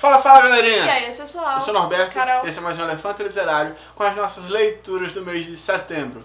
Fala, fala galerinha! E aí, pessoal? Eu sou o Norberto, Carol. esse é mais um Elefante Literário com as nossas leituras do mês de setembro.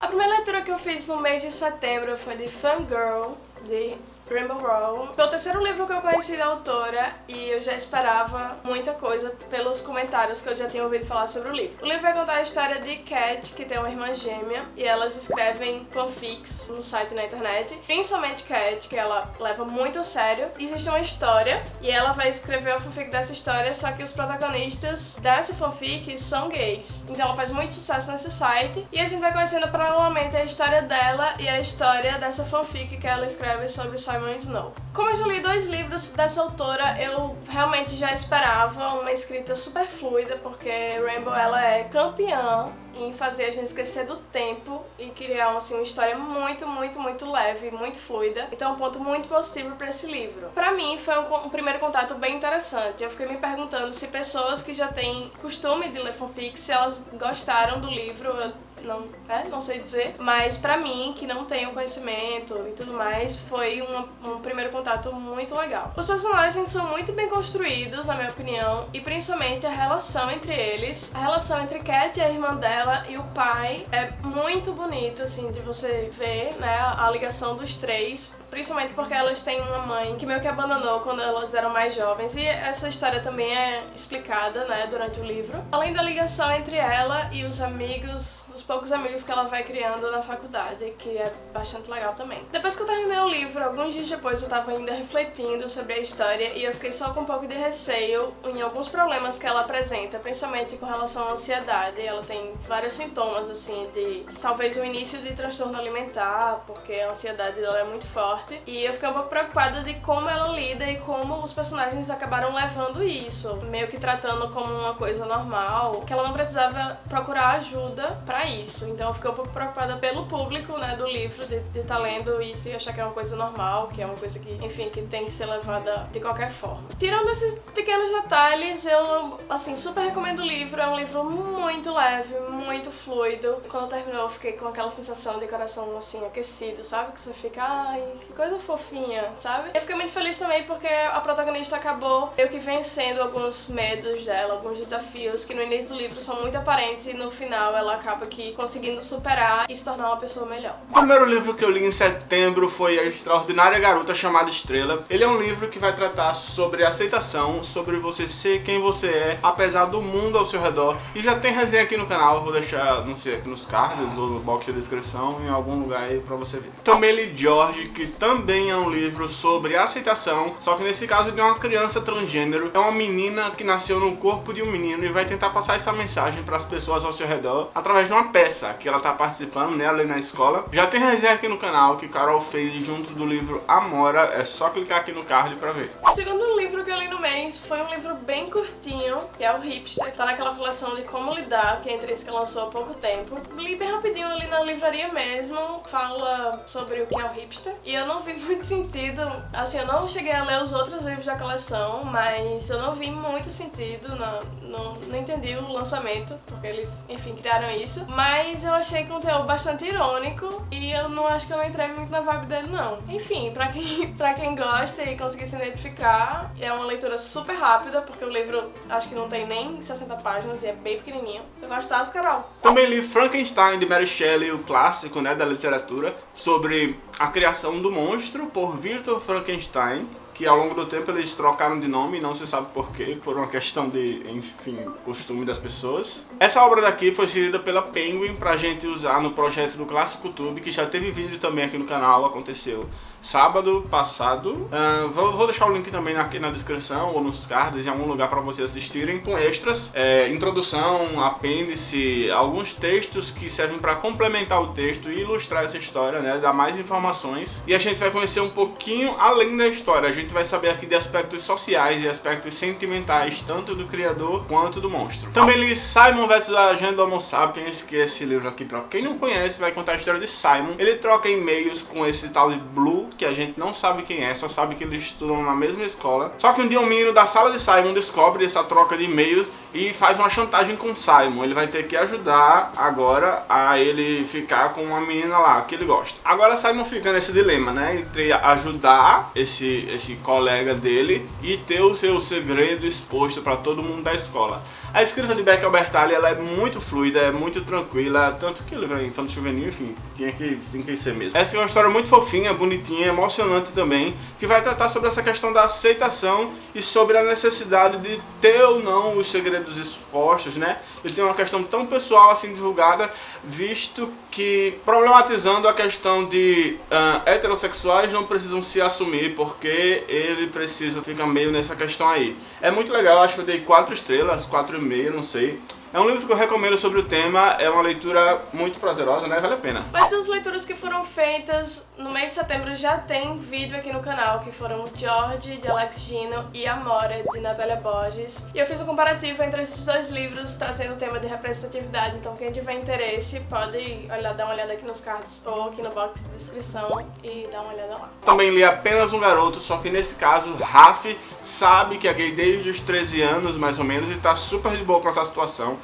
A primeira leitura que eu fiz no mês de setembro foi de Fangirl, de Rainbow Rowell. Foi o terceiro livro que eu conheci da autora e eu já esperava muita coisa pelos comentários que eu já tinha ouvido falar sobre o livro. O livro vai contar a história de Cat, que tem uma irmã gêmea, e elas escrevem fanfics no site na internet, principalmente Cat, que ela leva muito a sério. Existe uma história e ela vai escrever o fanfic dessa história, só que os protagonistas dessa fanfic são gays. Então ela faz muito sucesso nesse site e a gente vai conhecendo paralelamente a história dela e a história dessa fanfic que ela escreve sobre o Simon Snow. Como eu já li dois livros dessa autora, eu realmente já esperava uma escrita super fluida, porque Rainbow ela é campeã em fazer a gente esquecer do tempo e criar assim, uma história muito, muito, muito leve, muito fluida. Então é um ponto muito positivo para esse livro. Para mim foi um, um, primeiro contato bem interessante. Eu fiquei me perguntando se pessoas que já têm costume de ler fanfic, se elas gostaram do livro, eu não, é, não sei dizer. Mas pra mim, que não tenho conhecimento e tudo mais, foi um, um primeiro contato muito legal. Os personagens são muito bem construídos, na minha opinião, e principalmente a relação entre eles. A relação entre Cat e a irmã dela e o pai é muito bonita, assim, de você ver, né, a ligação dos três principalmente porque elas têm uma mãe que meio que abandonou quando elas eram mais jovens e essa história também é explicada, né, durante o livro. Além da ligação entre ela e os amigos, os poucos amigos que ela vai criando na faculdade, que é bastante legal também. Depois que eu terminei o livro, alguns dias depois eu tava ainda refletindo sobre a história e eu fiquei só com um pouco de receio em alguns problemas que ela apresenta, principalmente com relação à ansiedade. Ela tem vários sintomas, assim, de talvez o início de transtorno alimentar, porque a ansiedade dela é muito forte. E eu fiquei um pouco preocupada de como ela lida e como os personagens acabaram levando isso. Meio que tratando como uma coisa normal, que ela não precisava procurar ajuda pra isso. Então eu fiquei um pouco preocupada pelo público, né, do livro, de estar tá lendo isso e achar que é uma coisa normal, que é uma coisa que, enfim, que tem que ser levada de qualquer forma. Tirando esses pequenos detalhes, eu, assim, super recomendo o livro. É um livro muito leve, muito fluido. Quando terminou, eu fiquei com aquela sensação de coração, assim, aquecido, sabe? Que você fica, ai, que coisa fofinha, sabe? Eu fiquei muito feliz também porque a protagonista acabou eu que vencendo alguns medos dela, alguns desafios que no início do livro são muito aparentes e no final ela acaba que conseguindo superar e se tornar uma pessoa melhor. O primeiro livro que eu li em setembro foi A Extraordinária Garota Chamada Estrela. Ele é um livro que vai tratar sobre aceitação, sobre você ser quem você é, apesar do mundo ao seu redor. E já tem resenha aqui no canal, vou deixar, não sei, aqui nos cards ou no box de descrição, em algum lugar aí pra você ver. Também li George, que também é um livro sobre aceitação, só que nesse caso de uma criança transgênero. É uma menina que nasceu no corpo de um menino e vai tentar passar essa mensagem para as pessoas ao seu redor através de uma peça que ela está participando, né, ali na escola. Já tem resenha aqui no canal que Carol fez junto do livro Amora, é só clicar aqui no card para ver. O segundo livro que eu li no mês foi um livro bem curtinho, que é o Hipster, tá naquela coleção de como lidar, que é entre isso que lançou há pouco tempo. Li bem rapidinho ali na livraria mesmo, fala sobre o que é o hipster, e eu não vi muito sentido, assim, eu não cheguei a ler os outros livros da coleção, mas eu não vi muito sentido, não, não, não entendi o lançamento, porque eles, enfim, criaram isso. Mas eu achei conteúdo bastante irônico e eu não acho que eu não entrei muito na vibe dele, não. Enfim, pra quem, pra quem gosta e conseguir se identificar, é uma leitura super rápida, porque o livro acho que não tem nem 60 páginas e é bem pequenininho. Eu gostasse, Também li Frankenstein, de Mary Shelley, o clássico, né, da literatura, sobre a criação do monstro por Victor Frankenstein, que ao longo do tempo eles trocaram de nome, não se sabe porquê, por uma questão de, enfim, costume das pessoas. Essa obra daqui foi cedida pela Penguin pra gente usar no projeto do Clássico Tube, que já teve vídeo também aqui no canal, aconteceu sábado passado. Uh, vou, vou, deixar o link também aqui na descrição ou nos cards, em algum lugar para vocês assistirem, com extras, é, introdução, apêndice, alguns textos que servem para complementar o texto e ilustrar essa história, né, dar mais informações. E a gente vai conhecer um pouquinho além da história, a gente vai saber aqui de aspectos sociais e aspectos sentimentais, tanto do criador quanto do monstro. Também li Simon vs a Agenda Homo Sapiens, que é esse livro aqui, pra quem não conhece, vai contar a história de Simon. Ele troca e-mails com esse tal de Blue, que a gente não sabe quem é, só sabe que eles estudam na mesma escola. Só que um dia um menino da sala de Simon descobre essa troca de e-mails e faz uma chantagem com Simon. Ele vai ter que ajudar agora a ele ficar com uma menina lá que ele gosta. Agora Simon fica nesse dilema, né? Entre ajudar esse, esse colega dele e ter o seu segredo exposto para todo mundo da escola. A escrita de Beck Albertalli ela é muito fluida, é muito tranquila, tanto que ele vem infanto juvenil, enfim, tinha que, tinha que ser mesmo. Essa é uma história muito fofinha, bonitinha, emocionante também, que vai tratar sobre essa questão da aceitação e sobre a necessidade de ter ou não os segredos expostos, né? Ele tem uma questão tão pessoal assim divulgada, visto que problematizando a questão de uh, heterossexuais não precisam se assumir porque ele precisa ficar meio nessa questão aí. É muito legal, acho que eu dei 4 estrelas, 4,5, não sei. É um livro que eu recomendo sobre o tema, é uma leitura muito prazerosa, né? Vale a pena. Mas das leituras que foram feitas no mês de setembro já tem vídeo aqui no canal, que foram George, de Alex Gino, e Amore, de Natália Borges. E eu fiz um comparativo entre esses dois livros, trazendo o tema de representatividade, então quem tiver interesse pode olhar, dar uma olhada aqui nos cards ou aqui no box de descrição e dar uma olhada lá. Também li apenas um garoto, só que nesse caso, Raf sabe que é gay desde os 13 anos, mais ou menos, e tá super de boa com essa situação.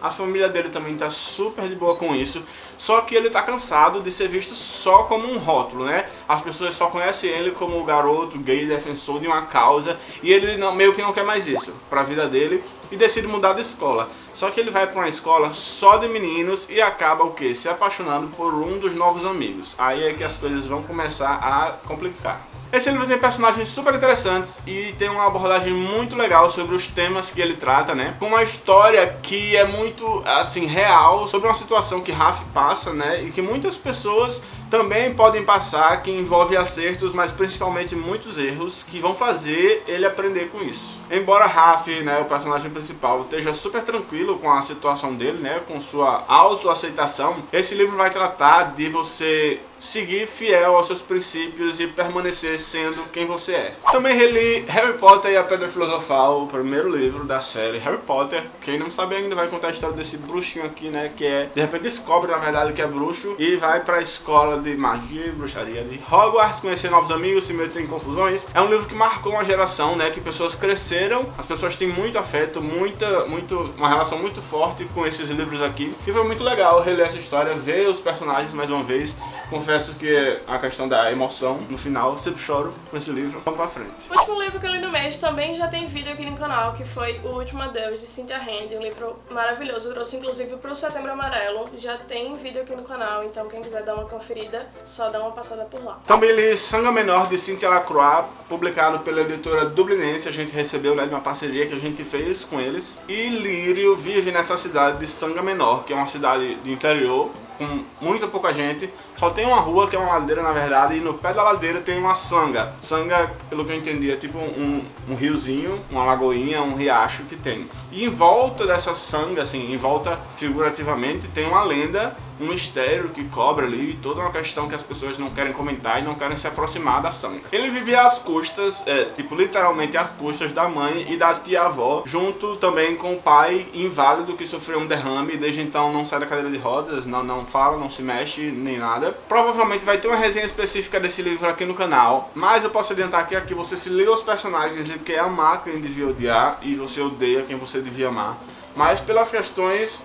A família dele também tá super de boa com isso, só que ele tá cansado de ser visto só como um rótulo, né? As pessoas só conhecem ele como o garoto gay defensor de uma causa e ele não, meio que não quer mais isso pra vida dele e decide mudar de escola. Só que ele vai pra uma escola só de meninos e acaba o que? Se apaixonando por um dos novos amigos. Aí é que as coisas vão começar a complicar. Esse livro tem personagens super interessantes e tem uma abordagem muito legal sobre os temas que ele trata, né? Com uma história que é muito, assim, real sobre uma situação que Raf passa, né? E que muitas pessoas também podem passar, que envolve acertos, mas principalmente muitos erros, que vão fazer ele aprender com isso. Embora Raf, né, o personagem principal, esteja super tranquilo com a situação dele, né, com sua autoaceitação, esse livro vai tratar de você seguir fiel aos seus princípios e permanecer sendo quem você é. Também reli Harry Potter e a Pedra Filosofal, o primeiro livro da série Harry Potter. Quem não sabe ainda vai contar a história desse bruxinho aqui, né, que é, de repente descobre na verdade que é bruxo e vai pra escola de magia e bruxaria de Hogwarts, conhecer novos amigos, se meter em confusões. É um livro que marcou uma geração, né, que pessoas cresceram, as pessoas têm muito afeto, muita, muito, uma relação muito forte com esses livros aqui. E foi muito legal reler essa história, ver os personagens mais uma vez, confesso que a questão da emoção no final, sempre choro com esse livro. Vamos pra frente. O último livro que eu li no mês também já tem vídeo aqui no canal, que foi O Último Adeus, de Cynthia Hand, um livro maravilhoso, eu trouxe inclusive pro Setembro Amarelo. Já tem vídeo aqui no canal, então quem quiser dar uma conferida, só dá uma passada por lá. Também li Sanga Menor, de Cynthia Lacroix, publicado pela editora Dublinense. A gente recebeu né, de uma parceria que a gente fez com eles. E Lírio vive nessa cidade de Sanga Menor, que é uma cidade de interior, com muita pouca gente. Só tem uma rua que é uma ladeira, na verdade, e no pé da ladeira tem uma sanga. Sanga, pelo que eu entendi, é tipo um, um riozinho, uma lagoinha, um riacho que tem. E em volta dessa sanga, assim, em volta figurativamente, tem uma lenda um mistério que cobre ali, toda uma questão que as pessoas não querem comentar e não querem se aproximar da sanga. Ele vivia às custas, é, tipo literalmente às custas da mãe e da tia-avó, junto também com o pai inválido que sofreu um derrame e desde então não sai da cadeira de rodas, não, não fala, não se mexe, nem nada. Provavelmente vai ter uma resenha específica desse livro aqui no canal, mas eu posso adiantar aqui, aqui você se liga aos personagens e quer amar quem devia odiar e você odeia quem você devia amar. Mas pelas questões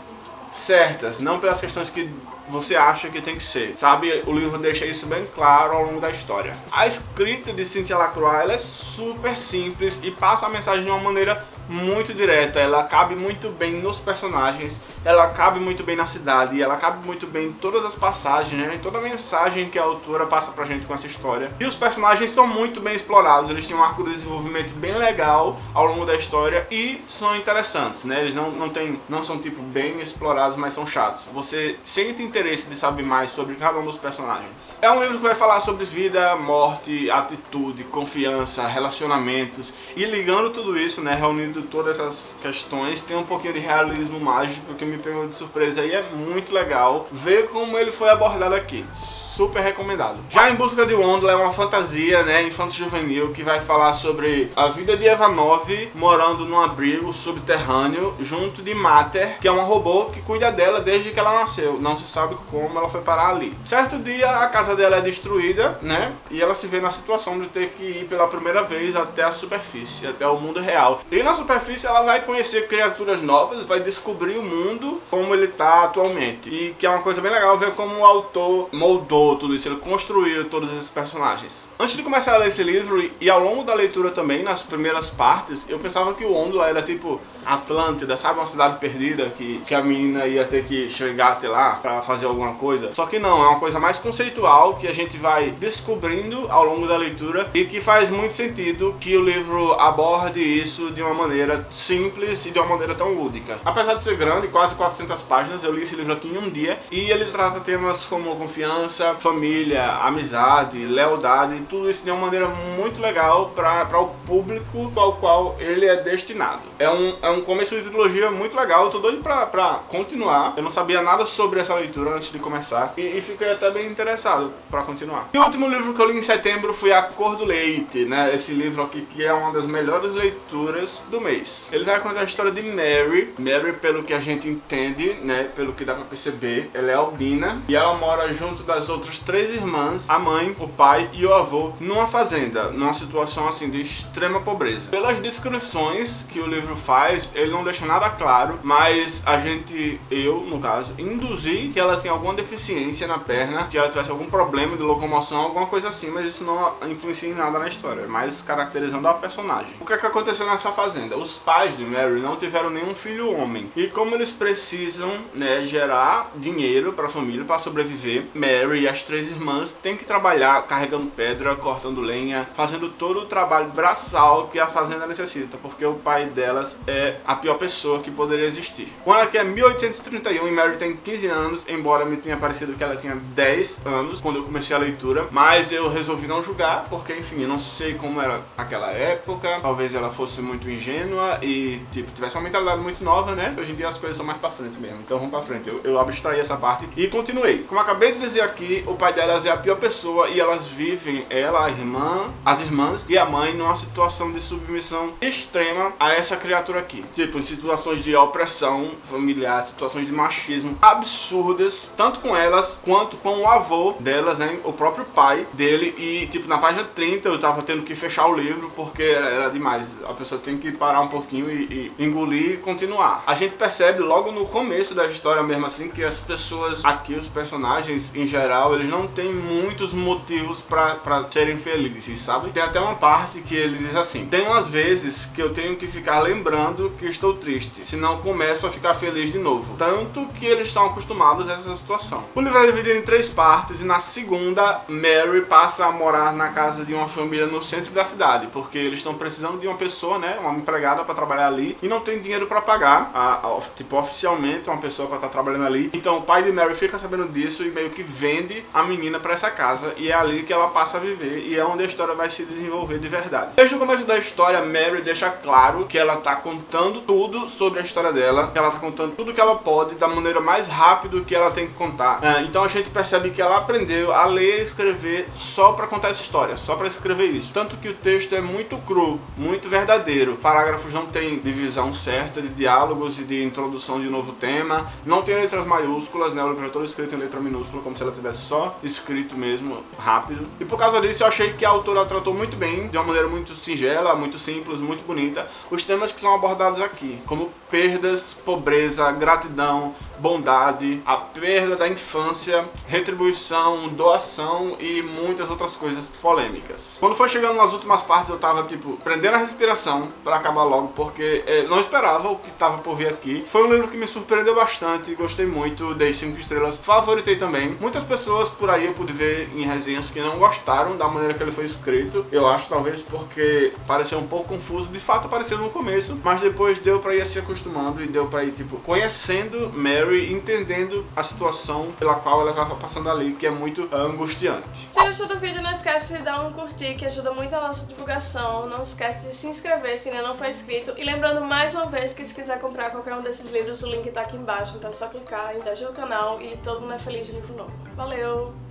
certas, não pelas questões que você acha que tem que ser, sabe? O livro deixa isso bem claro ao longo da história. A escrita de Cynthia Lacroix é super simples e passa a mensagem de uma maneira muito direta, ela cabe muito bem nos personagens, ela cabe muito bem na cidade, ela cabe muito bem em todas as passagens, né? toda a mensagem que a autora passa pra gente com essa história. E os personagens são muito bem explorados, eles têm um arco de desenvolvimento bem legal ao longo da história e são interessantes, né? Eles não, não, tem, não são tipo bem explorados, mas são chatos. Você sente interesse de saber mais sobre cada um dos personagens. É um livro que vai falar sobre vida, morte, atitude, confiança, relacionamentos e ligando tudo isso, né, reunindo todas essas questões, tem um pouquinho de realismo mágico que me pegou de surpresa e é muito legal ver como ele foi abordado aqui super recomendado. Já Em Busca de Wanda é uma fantasia, né, infanto-juvenil, que vai falar sobre a vida de Eva 9 morando num abrigo subterrâneo junto de Mater, que é uma robô que cuida dela desde que ela nasceu. Não se sabe como ela foi parar ali. Certo dia, a casa dela é destruída, né, e ela se vê na situação de ter que ir pela primeira vez até a superfície, até o mundo real. E na superfície ela vai conhecer criaturas novas, vai descobrir o mundo como ele está atualmente. E que é uma coisa bem legal ver como o autor moldou tudo isso, ele construiu todos esses personagens. Antes de começar a ler esse livro, e ao longo da leitura também, nas primeiras partes, eu pensava que o Ondula era tipo Atlântida, sabe? Uma cidade perdida que, que a menina ia ter que chegar até lá pra fazer alguma coisa. Só que não, é uma coisa mais conceitual que a gente vai descobrindo ao longo da leitura e que faz muito sentido que o livro aborde isso de uma maneira simples e de uma maneira tão lúdica. Apesar de ser grande, quase 400 páginas, eu li esse livro aqui em um dia e ele trata temas como confiança, família, amizade, lealdade, tudo isso de uma maneira muito legal para o público ao qual ele é destinado. É um, é um começo de trilogia muito legal, eu tô doido pra, pra continuar. Eu não sabia nada sobre essa leitura antes de começar e, e fiquei até bem interessado para continuar. E o último livro que eu li em setembro foi A Cor do Leite, né? Esse livro aqui que é uma das melhores leituras do mês. Ele vai contar a história de Mary. Mary, pelo que a gente entende, né? Pelo que dá pra perceber, ela é albina e ela mora junto das outras três irmãs, a mãe, o pai e o avô, numa fazenda, numa situação assim de extrema pobreza. Pelas descrições que o livro faz, ele não deixa nada claro, mas a gente, eu no caso, induzi que ela tem alguma deficiência na perna, que ela tivesse algum problema de locomoção, alguma coisa assim, mas isso não influencia em nada na história, mas caracterizando a personagem. O que é que aconteceu nessa fazenda? Os pais de Mary não tiveram nenhum filho homem, e como eles precisam né, gerar dinheiro para a família, para sobreviver, Mary e as três irmãs têm que trabalhar carregando pedra, cortando lenha, fazendo todo o trabalho braçal que a fazenda necessita, porque o pai delas é a pior pessoa que poderia existir. Quando aqui é 1831 e Mary tem 15 anos, embora me tenha parecido que ela tinha 10 anos quando eu comecei a leitura, mas eu resolvi não julgar, porque enfim, eu não sei como era aquela época, talvez ela fosse muito ingênua e tipo, tivesse uma mentalidade muito nova, né? Hoje em dia as coisas são mais pra frente mesmo, então vamos pra frente. Eu, eu abstraí essa parte e continuei. Como acabei de dizer aqui, o pai delas é a pior pessoa e elas vivem, ela, a irmã, as irmãs e a mãe, numa situação de submissão extrema a essa criatura aqui. Tipo, em situações de opressão familiar, situações de machismo absurdas, tanto com elas quanto com o avô delas, né? O próprio pai dele. E, tipo, na página 30 eu tava tendo que fechar o livro porque era, demais. A pessoa tem que um pouquinho e, e engolir e continuar. A gente percebe logo no começo da história mesmo assim que as pessoas aqui, os personagens em geral, eles não têm muitos motivos pra serem felizes, sabe? Tem até uma parte que ele diz assim, tem umas vezes que eu tenho que ficar lembrando que estou triste, senão começo a ficar feliz de novo. Tanto que eles estão acostumados a essa situação. O livro é dividido em três partes e na segunda, Mary passa a morar na casa de uma família no centro da cidade, porque eles estão precisando de uma pessoa, né, uma empregada para trabalhar ali e não tem dinheiro para pagar, a, a, tipo, oficialmente uma pessoa para estar tá trabalhando ali. Então o pai de Mary fica sabendo disso e meio que vende a menina para essa casa e é ali que ela passa a viver e é onde a história vai se desenvolver de verdade. Desde o começo da história, Mary deixa claro que ela tá contando tudo sobre a história dela, que ela tá contando tudo que ela pode da maneira mais rápida que ela tem que contar. É, então a gente percebe que ela aprendeu a ler e escrever só para contar essa história, só para escrever isso. Tanto que o texto é muito cru, muito verdadeiro. Parágrafos não tem divisão certa de diálogos e de introdução de novo tema, não tem letras maiúsculas, né? O livro é todo escrito em letra minúscula, como se ela tivesse só escrito mesmo, rápido. E por causa disso eu achei que a autora tratou muito bem, de uma maneira muito singela, muito simples, muito bonita, os temas que são abordados aqui, como perdas, pobreza, gratidão, bondade, a perda da infância, retribuição, doação e muitas outras coisas polêmicas. Quando foi chegando nas últimas partes eu tava tipo prendendo a respiração para acabar logo porque é, não esperava o que tava por vir aqui. Foi um livro que me surpreendeu bastante, gostei muito, dei 5 estrelas, favoritei também. Muitas pessoas por aí eu pude ver em resenhas que não gostaram da maneira que ele foi escrito. Eu acho talvez porque pareceu um pouco confuso, de fato apareceu no começo, mas depois deu para ir se acostumando e deu para ir tipo conhecendo Mary entendendo a situação pela qual ela estava passando ali, que é muito angustiante. Se gostou do vídeo, não esquece de dar um curtir, que ajuda muito a nossa divulgação. Não esquece de se inscrever se ainda não for inscrito. E lembrando mais uma vez que se quiser comprar qualquer um desses livros, o link tá aqui embaixo. Então é só clicar, interagir no canal e todo mundo é feliz de livro novo. Valeu!